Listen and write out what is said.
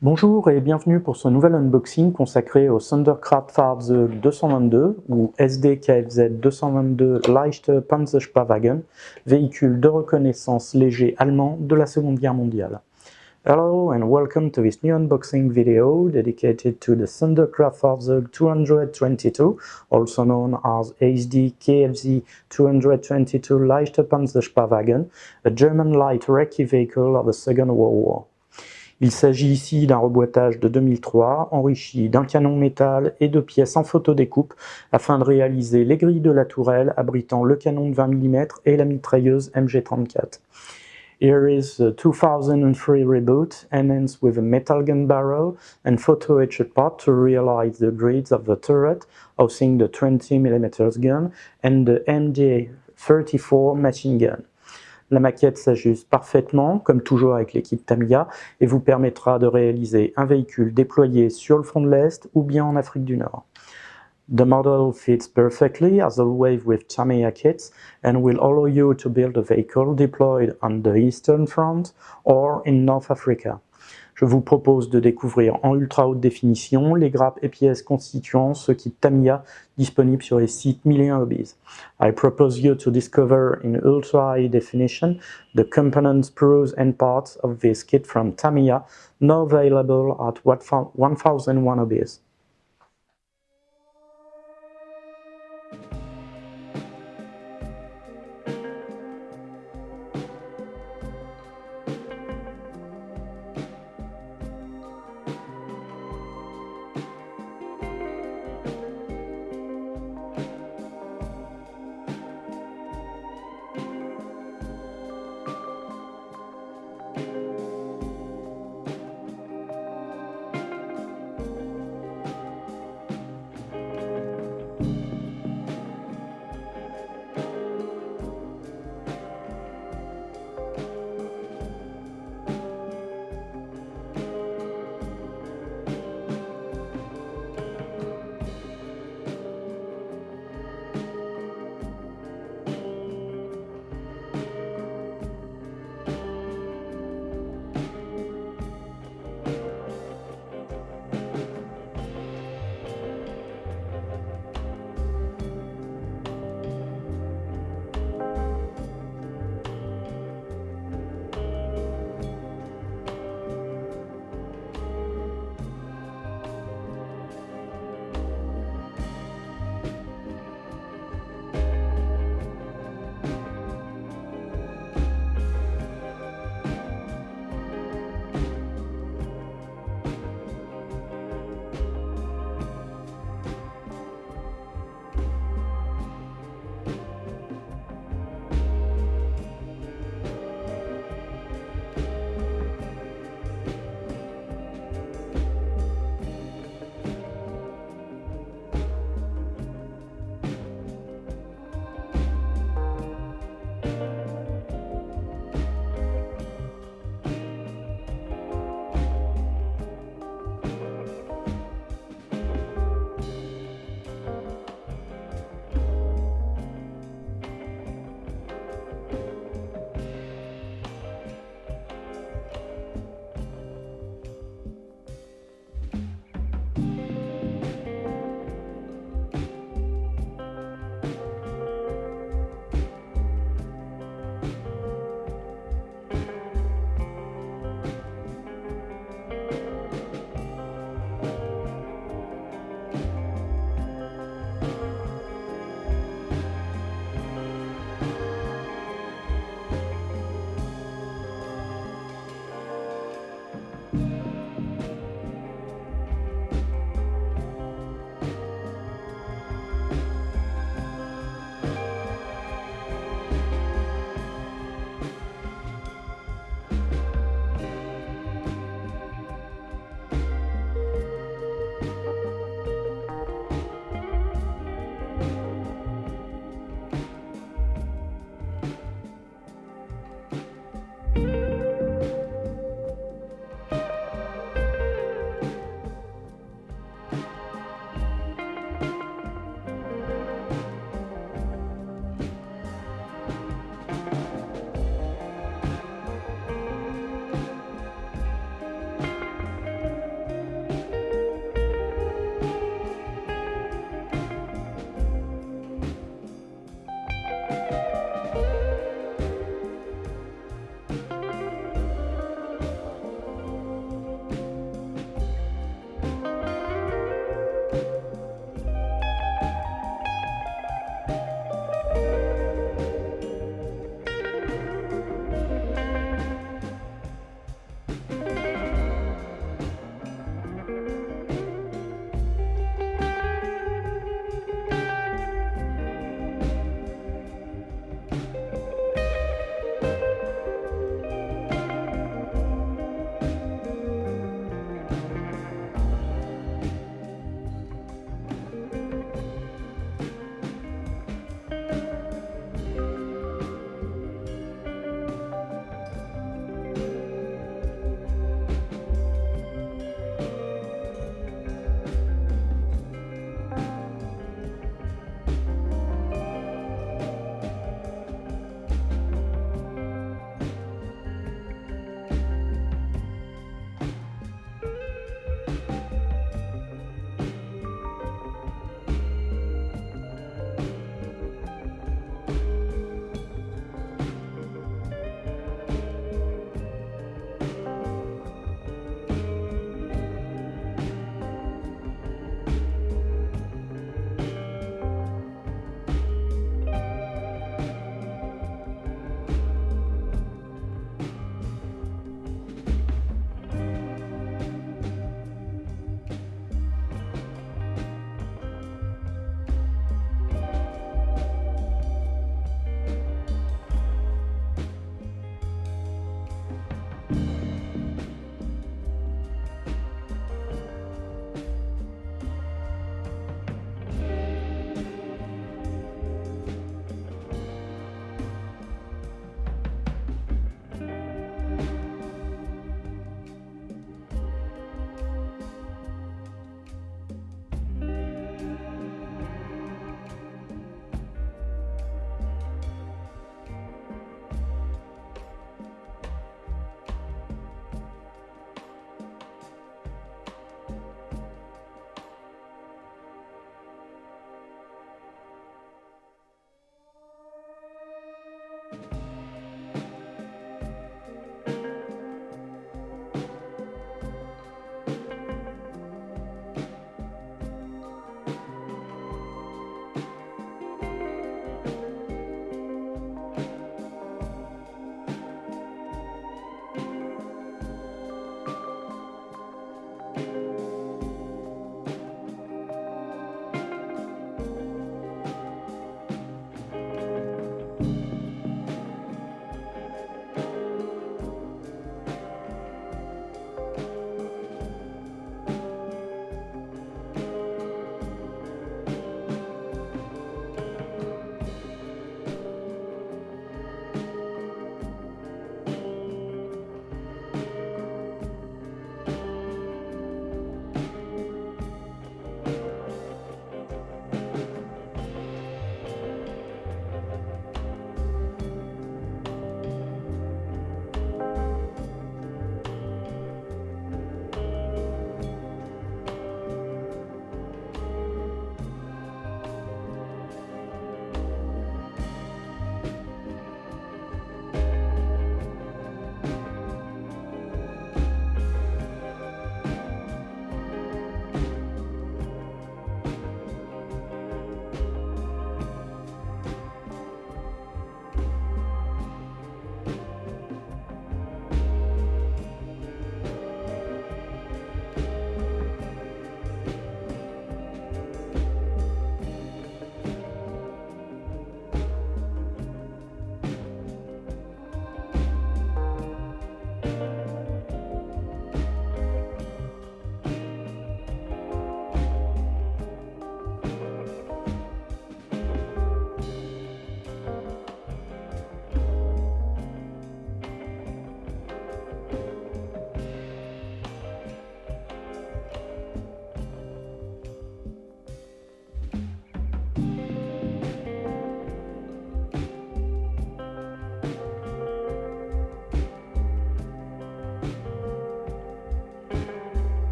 Bonjour et bienvenue pour ce nouvel unboxing consacré au Thunderkraftfahrzeug 222 ou SDKFZ 222 Leichte Panzerspavagen, véhicule de reconnaissance léger allemand de la Seconde Guerre mondiale. Hello and welcome to this new unboxing video dedicated to the Thunderkraftfahrzeug 222, also known as SD 222 Leichte Panzerspavagen, a German light recce vehicle of the Second World War. Il s'agit ici d'un reboîtage de 2003 enrichi d'un canon métal et de pièces en photodécoupe afin de réaliser les grilles de la tourelle abritant le canon de 20 mm et la mitrailleuse MG34. Here is a 2003 reboot, enhanced with a metal gun barrel and photo-etched part to realize the grids of the turret, housing the 20 mm gun and the MG34 machine gun. La maquette s'ajuste parfaitement, comme toujours avec l'équipe Tamiya, et vous permettra de réaliser un véhicule déployé sur le front de l'Est ou bien en Afrique du Nord. The model fits perfectly, as always with Tamiya kits, and will allow you to build a vehicle deployed on the Eastern Front or in North Africa. Je vous propose de découvrir en ultra haute définition les grappes et pièces constituant ce kit Tamiya disponible sur les sites 1001 Hobbies. I propose you to discover in ultra high definition the components, pros and parts of this kit from Tamiya, now available at 1001 Hobbies.